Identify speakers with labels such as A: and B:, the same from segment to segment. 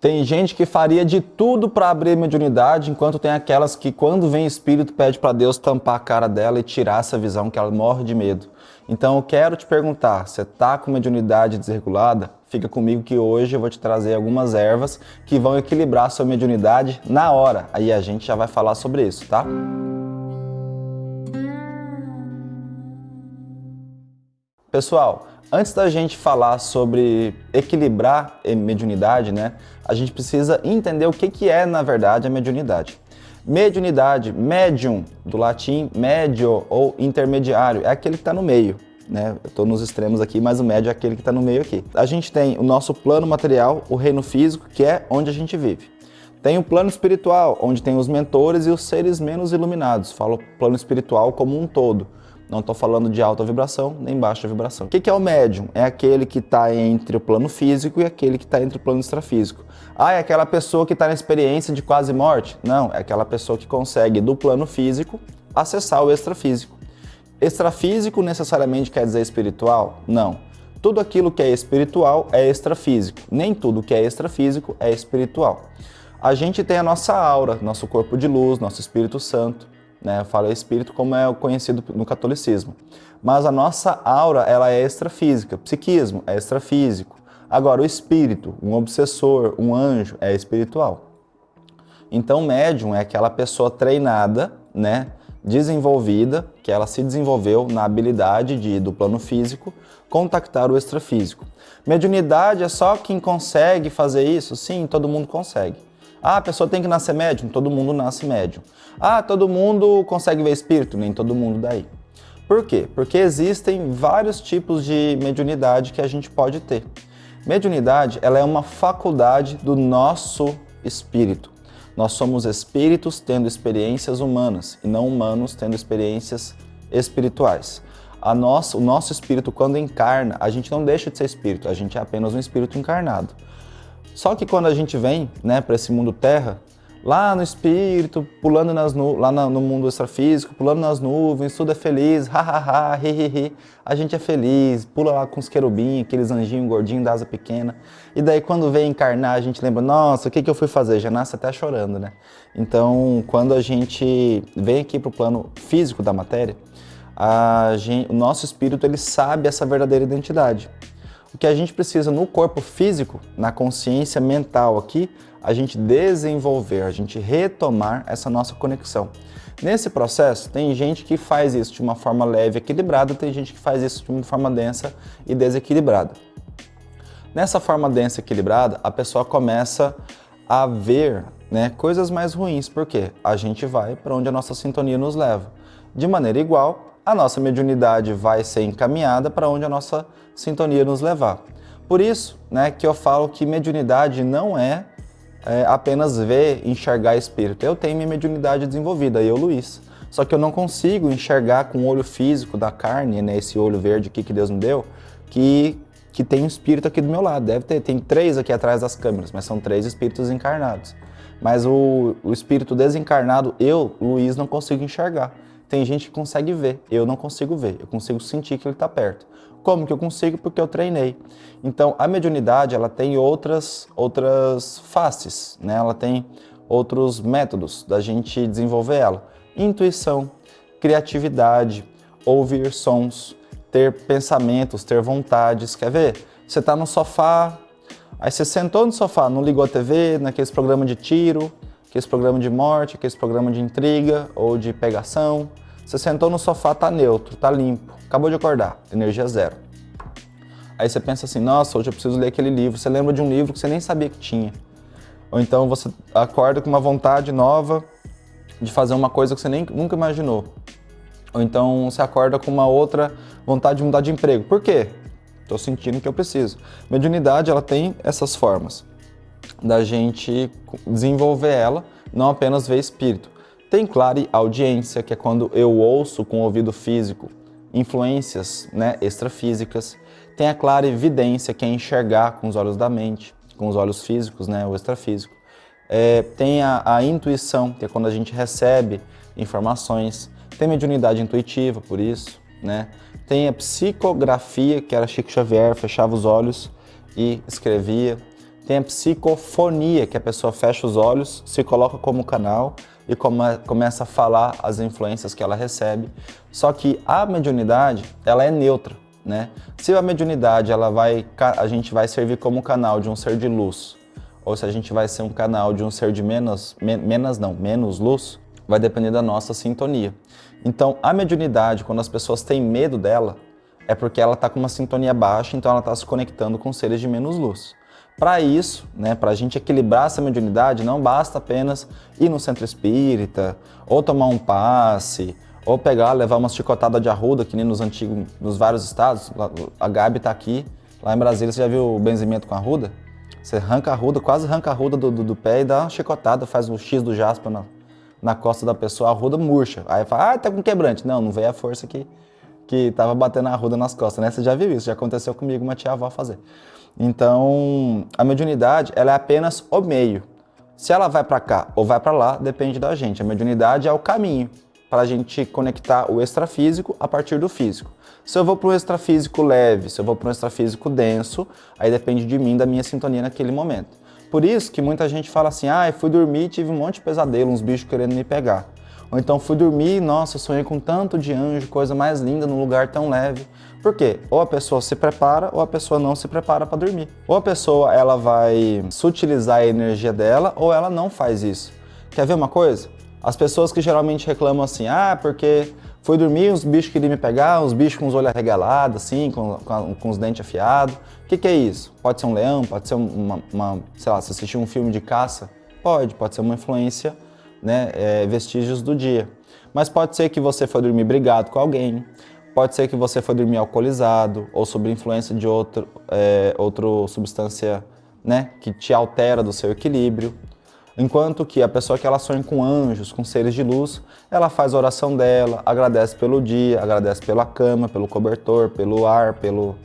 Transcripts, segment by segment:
A: Tem gente que faria de tudo para abrir mediunidade, enquanto tem aquelas que quando vem espírito pede para Deus tampar a cara dela e tirar essa visão que ela morre de medo. Então eu quero te perguntar, você está com mediunidade desregulada? Fica comigo que hoje eu vou te trazer algumas ervas que vão equilibrar sua mediunidade na hora. Aí a gente já vai falar sobre isso, tá? Pessoal, Antes da gente falar sobre equilibrar mediunidade, né, a gente precisa entender o que, que é, na verdade, a mediunidade. Mediunidade, medium, do latim medio ou intermediário, é aquele que está no meio. Né? Eu estou nos extremos aqui, mas o médio é aquele que está no meio aqui. A gente tem o nosso plano material, o reino físico, que é onde a gente vive. Tem o plano espiritual, onde tem os mentores e os seres menos iluminados. Falo plano espiritual como um todo. Não estou falando de alta vibração nem baixa vibração. O que é o médium? É aquele que está entre o plano físico e aquele que está entre o plano extrafísico. Ah, é aquela pessoa que está na experiência de quase morte? Não, é aquela pessoa que consegue do plano físico acessar o extrafísico. Extrafísico necessariamente quer dizer espiritual? Não. Tudo aquilo que é espiritual é extrafísico. Nem tudo que é extrafísico é espiritual. A gente tem a nossa aura, nosso corpo de luz, nosso Espírito Santo né? Eu falo espírito como é conhecido no catolicismo. Mas a nossa aura, ela é extrafísica, psiquismo é extrafísico. Agora, o espírito, um obsessor, um anjo, é espiritual. Então, médium é aquela pessoa treinada, né, desenvolvida, que ela se desenvolveu na habilidade de, do plano físico, contactar o extrafísico. Mediunidade é só quem consegue fazer isso? Sim, todo mundo consegue. Ah, a pessoa tem que nascer médium? Todo mundo nasce médium. Ah, todo mundo consegue ver espírito? Nem todo mundo daí. Por quê? Porque existem vários tipos de mediunidade que a gente pode ter. Mediunidade, ela é uma faculdade do nosso espírito. Nós somos espíritos tendo experiências humanas e não humanos tendo experiências espirituais. A nossa, o nosso espírito, quando encarna, a gente não deixa de ser espírito, a gente é apenas um espírito encarnado. Só que quando a gente vem né, para esse mundo terra, lá no espírito, pulando nas lá no mundo extrafísico, pulando nas nuvens, tudo é feliz, ha, ri, ri, ri. A gente é feliz, pula lá com os querubins, aqueles anjinhos gordinhos da asa pequena. E daí quando vem encarnar, a gente lembra, nossa, o que, que eu fui fazer? Já nasce até chorando, né? Então, quando a gente vem aqui para o plano físico da matéria, gente, o nosso espírito ele sabe essa verdadeira identidade. O que a gente precisa no corpo físico, na consciência mental aqui, a gente desenvolver, a gente retomar essa nossa conexão. Nesse processo, tem gente que faz isso de uma forma leve e equilibrada, tem gente que faz isso de uma forma densa e desequilibrada. Nessa forma densa e equilibrada, a pessoa começa a ver né, coisas mais ruins, porque a gente vai para onde a nossa sintonia nos leva. De maneira igual, a nossa mediunidade vai ser encaminhada para onde a nossa sintonia nos levar. Por isso né, que eu falo que mediunidade não é, é apenas ver, enxergar espírito. Eu tenho minha mediunidade desenvolvida, eu, Luiz. Só que eu não consigo enxergar com o olho físico da carne, né, esse olho verde aqui que Deus me deu, que, que tem um espírito aqui do meu lado. Deve ter, tem três aqui atrás das câmeras, mas são três espíritos encarnados. Mas o, o espírito desencarnado, eu, Luiz, não consigo enxergar. Tem gente que consegue ver, eu não consigo ver, eu consigo sentir que ele está perto. Como que eu consigo? Porque eu treinei. Então, a mediunidade, ela tem outras, outras faces, né? ela tem outros métodos da gente desenvolver ela. Intuição, criatividade, ouvir sons, ter pensamentos, ter vontades. Quer ver? Você está no sofá, aí você sentou no sofá, não ligou a TV, naqueles programas de tiro, aqueles programas de morte, aqueles programas de intriga ou de pegação. Você sentou no sofá, tá neutro, tá limpo, acabou de acordar, energia zero. Aí você pensa assim, nossa, hoje eu preciso ler aquele livro. Você lembra de um livro que você nem sabia que tinha. Ou então você acorda com uma vontade nova de fazer uma coisa que você nem, nunca imaginou. Ou então você acorda com uma outra vontade de mudar de emprego. Por quê? Estou sentindo que eu preciso. Mediunidade, ela tem essas formas da gente desenvolver ela, não apenas ver espírito. Tem clare audiência, que é quando eu ouço com o ouvido físico influências né, extrafísicas. Tem a clara evidência, que é enxergar com os olhos da mente, com os olhos físicos, né, o extrafísico. É, tem a, a, intuição, que é quando a gente recebe informações. Tem mediunidade intuitiva, por isso. Né? Tem a psicografia, que era Chico Xavier, fechava os olhos e escrevia Tem a psicofonia, que a pessoa fecha os olhos, se coloca como canal e come, começa a falar as influências que ela recebe. Só que a mediunidade, ela é neutra, né? Se a mediunidade, ela vai, a gente vai servir como canal de um ser de luz, ou se a gente vai ser um canal de um ser de menos, menos não, menos luz, vai depender da nossa sintonia. Então, a mediunidade, quando as pessoas têm medo dela, é porque ela está com uma sintonia baixa, então ela está se conectando com seres de menos luz. Para isso, né, para a gente equilibrar essa mediunidade, não basta apenas ir no centro espírita, ou tomar um passe, ou pegar, levar uma chicotada de arruda, que nem nos antigos, nos vários estados. A Gabi está aqui, lá em Brasília, você já viu o benzimento com arruda? Você arranca a arruda, quase arranca a arruda do, do, do, pé e dá uma chicotada, faz o X do jaspa na, na costa da pessoa, a arruda murcha. Aí fala, ah, tá com quebrante. Não, não veio a força que, que tava batendo a arruda nas costas, né? Você já viu isso, já aconteceu comigo, uma tia-avó fazer. Então, a mediunidade ela é apenas o meio. Se ela vai para cá ou vai para lá, depende da gente. A mediunidade é o caminho para a gente conectar o extrafísico a partir do físico. Se eu vou para um extrafísico leve, se eu vou para um extrafísico denso, aí depende de mim, da minha sintonia naquele momento. Por isso que muita gente fala assim, ah, fui dormir e tive um monte de pesadelo, uns bichos querendo me pegar. Ou então fui dormir, nossa, sonhei com tanto de anjo, coisa mais linda num lugar tão leve. Por quê? Ou a pessoa se prepara ou a pessoa não se prepara para dormir. Ou a pessoa ela vai sutilizar a energia dela ou ela não faz isso. Quer ver uma coisa? As pessoas que geralmente reclamam assim, ah, porque fui dormir, os bichos queriam me pegar, os bichos com os olhos arregalados, assim, com, com, com os dentes afiados. O que, que, é isso? Pode ser um leão, pode ser uma, uma, sei lá, se assistir um filme de caça? Pode, pode ser uma influência né, é, vestígios do dia. Mas pode ser que você foi dormir brigado com alguém, pode ser que você foi dormir alcoolizado ou sob influência de outro, é, outra substância né, que te altera do seu equilíbrio. Enquanto que a pessoa que ela sonha com anjos, com seres de luz, ela faz a oração dela, agradece pelo dia, agradece pela cama, pelo cobertor, pelo ar, pelo,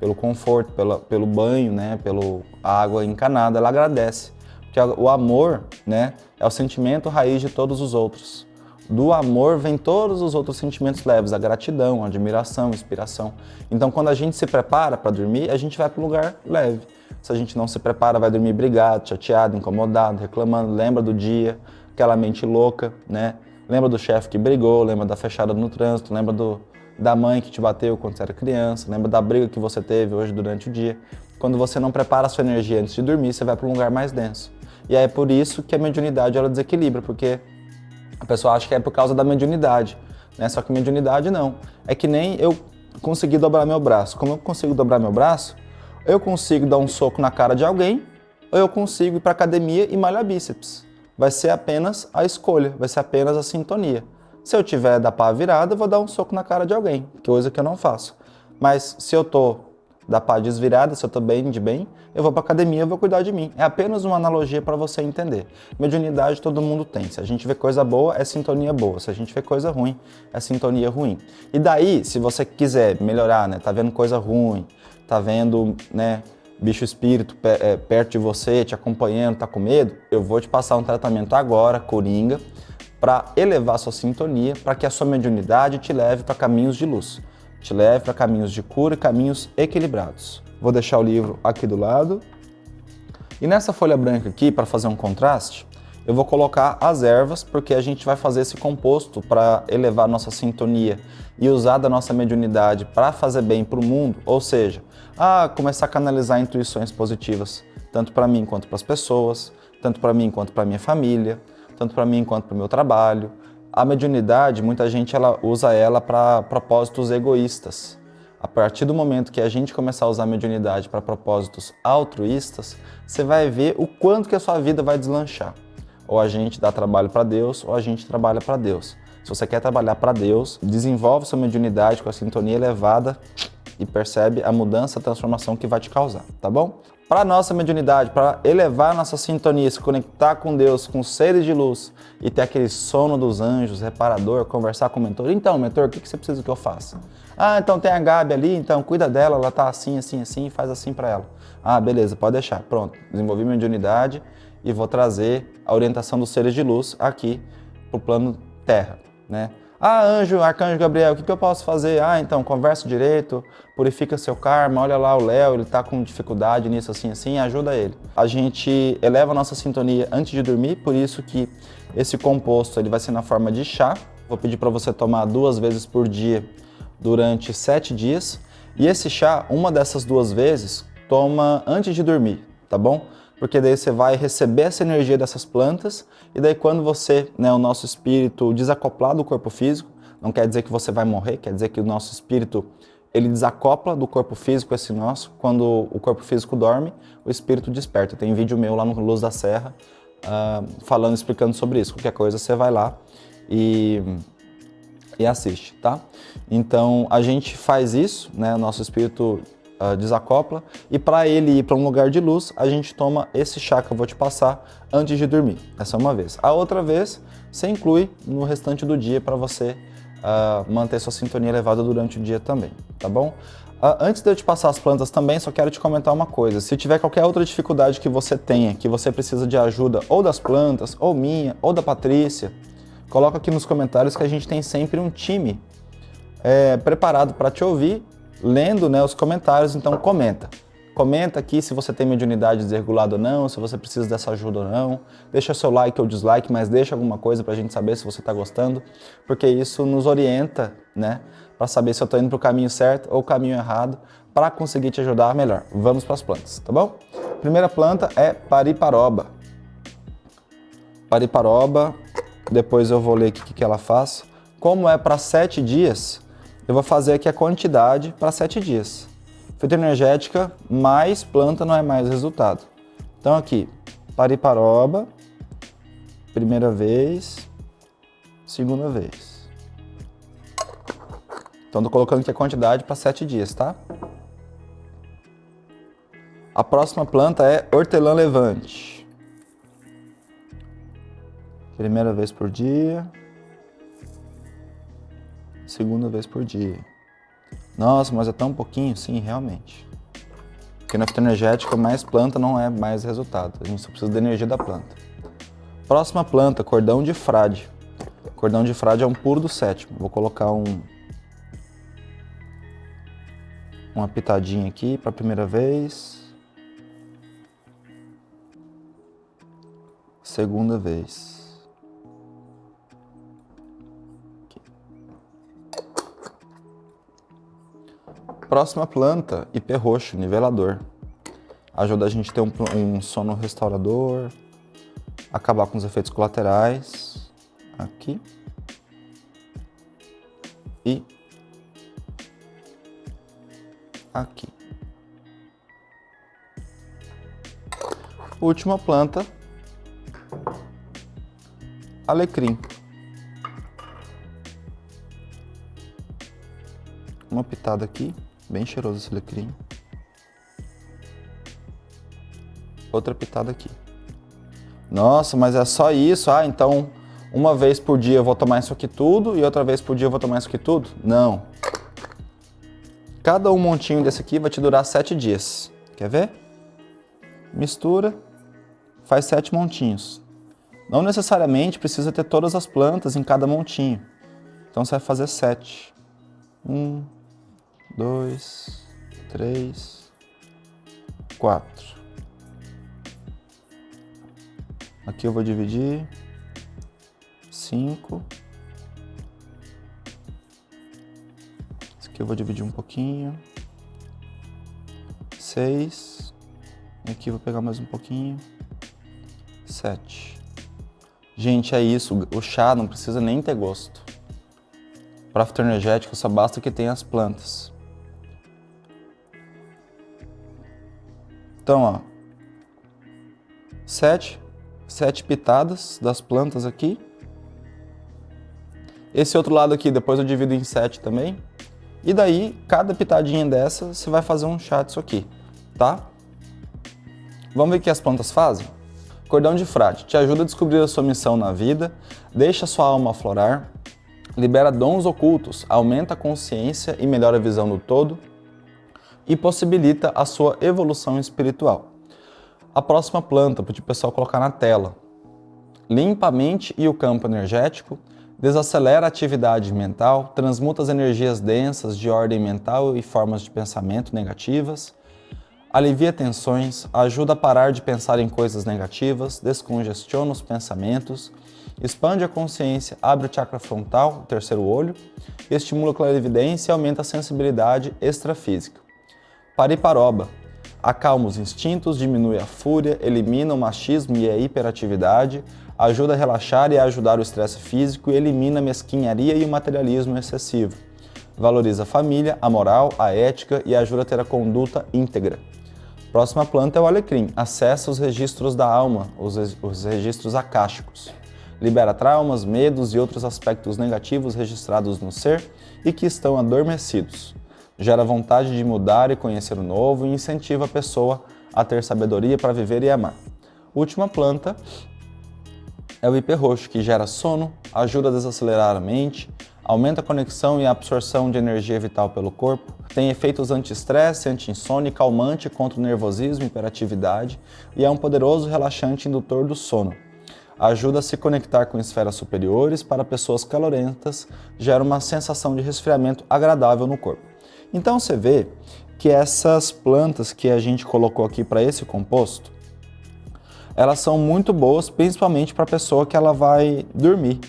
A: pelo conforto, pela, pelo banho, né, pelo água encanada, ela agradece. Porque o amor né, é o sentimento raiz de todos os outros. Do amor vem todos os outros sentimentos leves, a gratidão, a admiração, a inspiração. Então quando a gente se prepara para dormir, a gente vai para um lugar leve. Se a gente não se prepara, vai dormir brigado, chateado, incomodado, reclamando, lembra do dia, aquela mente louca, né? Lembra do chefe que brigou, lembra da fechada no trânsito, lembra do, da mãe que te bateu quando você era criança, lembra da briga que você teve hoje durante o dia. Quando você não prepara a sua energia antes de dormir, você vai para um lugar mais denso. E é por isso que a mediunidade ela desequilibra, porque a pessoa acha que é por causa da mediunidade, né? Só que mediunidade não. É que nem eu conseguir dobrar meu braço. Como eu consigo dobrar meu braço, eu consigo dar um soco na cara de alguém, ou eu consigo ir para academia e malhar bíceps. Vai ser apenas a escolha, vai ser apenas a sintonia. Se eu tiver da pá virada, eu vou dar um soco na cara de alguém, coisa que eu não faço. Mas se eu tô da pá desvirada, se eu estou bem de bem, eu vou para academia, eu vou cuidar de mim. É apenas uma analogia para você entender. Mediunidade todo mundo tem. Se a gente vê coisa boa, é sintonia boa. Se a gente vê coisa ruim, é sintonia ruim. E daí, se você quiser melhorar, né, tá vendo coisa ruim, tá vendo, né, bicho espírito é, perto de você, te acompanhando, tá com medo, eu vou te passar um tratamento agora, coringa, para elevar sua sintonia, para que a sua mediunidade te leve para caminhos de luz te leve para caminhos de cura e caminhos equilibrados. Vou deixar o livro aqui do lado. E nessa folha branca aqui, para fazer um contraste, eu vou colocar as ervas, porque a gente vai fazer esse composto para elevar nossa sintonia e usar da nossa mediunidade para fazer bem para o mundo, ou seja, a começar a canalizar intuições positivas, tanto para mim quanto para as pessoas, tanto para mim quanto para minha família, tanto para mim quanto para o meu trabalho, a mediunidade, muita gente ela usa ela para propósitos egoístas. A partir do momento que a gente começar a usar a mediunidade para propósitos altruístas, você vai ver o quanto que a sua vida vai deslanchar. Ou a gente dá trabalho para Deus, ou a gente trabalha para Deus. Se você quer trabalhar para Deus, desenvolve sua mediunidade com a sintonia elevada e percebe a mudança, a transformação que vai te causar, tá bom? Para nossa mediunidade, para elevar nossa sintonia, se conectar com Deus, com seres de luz e ter aquele sono dos anjos, reparador, conversar com o mentor. Então, mentor, o que você precisa que eu faça? Ah, então tem a Gabi ali, então cuida dela, ela tá assim, assim, assim, faz assim para ela. Ah, beleza, pode deixar. Pronto, desenvolvi minha mediunidade e vou trazer a orientação dos seres de luz aqui para o plano Terra, né? Ah, anjo, arcanjo Gabriel, o que, que eu posso fazer? Ah, então, conversa direito, purifica seu karma, olha lá o Léo, ele tá com dificuldade nisso, assim, assim, ajuda ele. A gente eleva a nossa sintonia antes de dormir, por isso que esse composto ele vai ser na forma de chá. Vou pedir para você tomar duas vezes por dia durante sete dias. E esse chá, uma dessas duas vezes, toma antes de dormir, tá bom? Porque daí você vai receber essa energia dessas plantas e daí quando você, né, o nosso espírito desacoplar do corpo físico, não quer dizer que você vai morrer, quer dizer que o nosso espírito ele desacopla do corpo físico esse nosso, quando o corpo físico dorme, o espírito desperta. Tem vídeo meu lá no Luz da Serra uh, falando, explicando sobre isso. Qualquer coisa você vai lá e, e assiste, tá? Então a gente faz isso, né? O nosso espírito uh, desacopla e para ele ir para um lugar de luz, a gente toma esse chá que eu vou te passar antes de dormir. Essa é uma vez. A outra vez, você inclui no restante do dia para você uh, manter sua sintonia elevada durante o dia também, tá bom? Uh, antes de eu te passar as plantas também, só quero te comentar uma coisa. Se tiver qualquer outra dificuldade que você tenha, que você precisa de ajuda ou das plantas, ou minha, ou da Patrícia, coloca aqui nos comentários que a gente tem sempre um time é, preparado para te ouvir lendo né, os comentários, então comenta. Comenta aqui se você tem mediunidade desregulada ou não, se você precisa dessa ajuda ou não. Deixa seu like ou dislike, mas deixa alguma coisa para a gente saber se você está gostando, porque isso nos orienta, né, para saber se eu estou indo para o caminho certo ou o caminho errado, para conseguir te ajudar melhor. Vamos para as plantas, tá bom? Primeira planta é pariparoba. Pariparoba, depois eu vou ler o que, que ela faz. Como é para sete dias, eu vou fazer aqui a quantidade para 7 dias. Fitoenergética mais planta não é mais resultado. Então aqui, pariparoba, primeira vez, segunda vez. Então estou colocando aqui a quantidade para 7 dias, tá? A próxima planta é hortelã levante. Primeira vez por dia segunda vez por dia. Nossa, mas é tão pouquinho? Sim, realmente. Porque na fitoenergética, mais planta não é mais resultado. A gente só precisa da energia da planta. Próxima planta, cordão de frade. Cordão de frade é um puro do sétimo. Vou colocar um uma pitadinha aqui para a primeira vez. Segunda vez. Próxima planta, IP roxo, nivelador. Ajuda a gente a ter um, um sono restaurador, acabar com os efeitos colaterais. Aqui. E aqui. Última planta, alecrim. Uma pitada aqui. Bem cheiroso esse alecrim. Outra pitada aqui. Nossa, mas é só isso? Ah, então uma vez por dia eu vou tomar isso aqui tudo e outra vez por dia eu vou tomar isso aqui tudo? Não. Cada um montinho desse aqui vai te durar sete dias. Quer ver? Mistura, faz sete montinhos. Não necessariamente precisa ter todas as plantas em cada montinho. Então você vai fazer sete. Um, dois, três, quatro. Aqui eu vou dividir cinco. Esse aqui eu vou dividir um pouquinho. Seis. E aqui eu vou pegar mais um pouquinho. Sete. Gente, é isso. O chá não precisa nem ter gosto. Para fitoenergético só basta que tenha as plantas. Então, ó, sete, sete pitadas das plantas aqui. Esse outro lado aqui, depois eu divido em sete também. E daí, cada pitadinha dessa, você vai fazer um chá disso aqui, tá? Vamos ver o que as plantas fazem? Cordão de frade te ajuda a descobrir a sua missão na vida, deixa sua alma aflorar, libera dons ocultos, aumenta a consciência e melhora a visão do todo, e possibilita a sua evolução espiritual. A próxima planta, para o pessoal colocar na tela. Limpa a mente e o campo energético, desacelera a atividade mental, transmuta as energias densas de ordem mental e formas de pensamento negativas, alivia tensões, ajuda a parar de pensar em coisas negativas, descongestiona os pensamentos, expande a consciência, abre o chakra frontal, o terceiro olho, estimula a clarividência e aumenta a sensibilidade extrafísica. Pariparoba, acalma os instintos, diminui a fúria, elimina o machismo e a hiperatividade, ajuda a relaxar e a ajudar o estresse físico e elimina a mesquinharia e o materialismo excessivo. Valoriza a família, a moral, a ética e ajuda a ter a conduta íntegra. Próxima planta é o alecrim. Acessa os registros da alma, os, os registros acásticos. Libera traumas, medos e outros aspectos negativos registrados no ser e que estão adormecidos. Gera vontade de mudar e conhecer o novo e incentiva a pessoa a ter sabedoria para viver e amar. Última planta é o hiperroxo, que gera sono, ajuda a desacelerar a mente, aumenta a conexão e a absorção de energia vital pelo corpo, tem efeitos anti-estresse, anti-insônia calmante contra o nervosismo e hiperatividade e é um poderoso relaxante indutor do sono. Ajuda a se conectar com esferas superiores para pessoas calorentas, gera uma sensação de resfriamento agradável no corpo. Então você vê que essas plantas que a gente colocou aqui para esse composto, elas são muito boas, principalmente para a pessoa que ela vai dormir.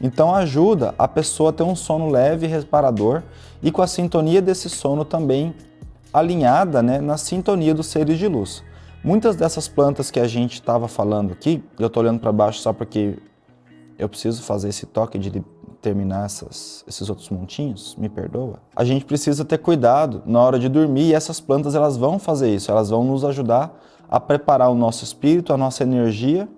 A: Então ajuda a pessoa a ter um sono leve e reparador e com a sintonia desse sono também alinhada né, na sintonia dos seres de luz. Muitas dessas plantas que a gente estava falando aqui, eu estou olhando para baixo só porque eu preciso fazer esse toque de terminar essas, esses outros montinhos, me perdoa. A gente precisa ter cuidado na hora de dormir e essas plantas elas vão fazer isso, elas vão nos ajudar a preparar o nosso espírito, a nossa energia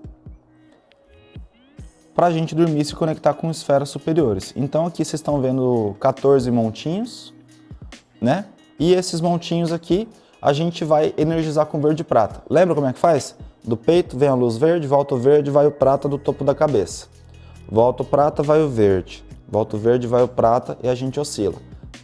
A: para a gente dormir e se conectar com esferas superiores. Então aqui vocês estão vendo 14 montinhos, né? E esses montinhos aqui a gente vai energizar com verde e prata. Lembra como é que faz? Do peito vem a luz verde, volta o verde, vai o prata do topo da cabeça. Volta o prata, vai o verde. Volta o verde, vai o prata e a gente oscila.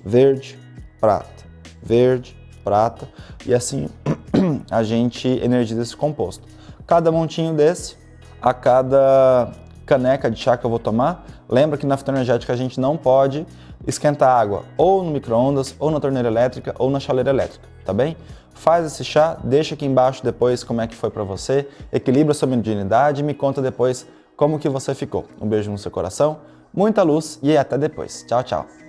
A: Verde, prata, verde, prata e assim a gente energiza esse composto. Cada montinho desse, a cada caneca de chá que eu vou tomar, lembra que na fitoenergética a gente não pode esquentar água ou no micro-ondas, ou na torneira elétrica, ou na chaleira elétrica, tá bem? Faz esse chá, deixa aqui embaixo depois como é que foi para você, equilibra sua mediunidade e me conta depois como que você ficou. Um beijo no seu coração, muita luz e até depois. Tchau, tchau.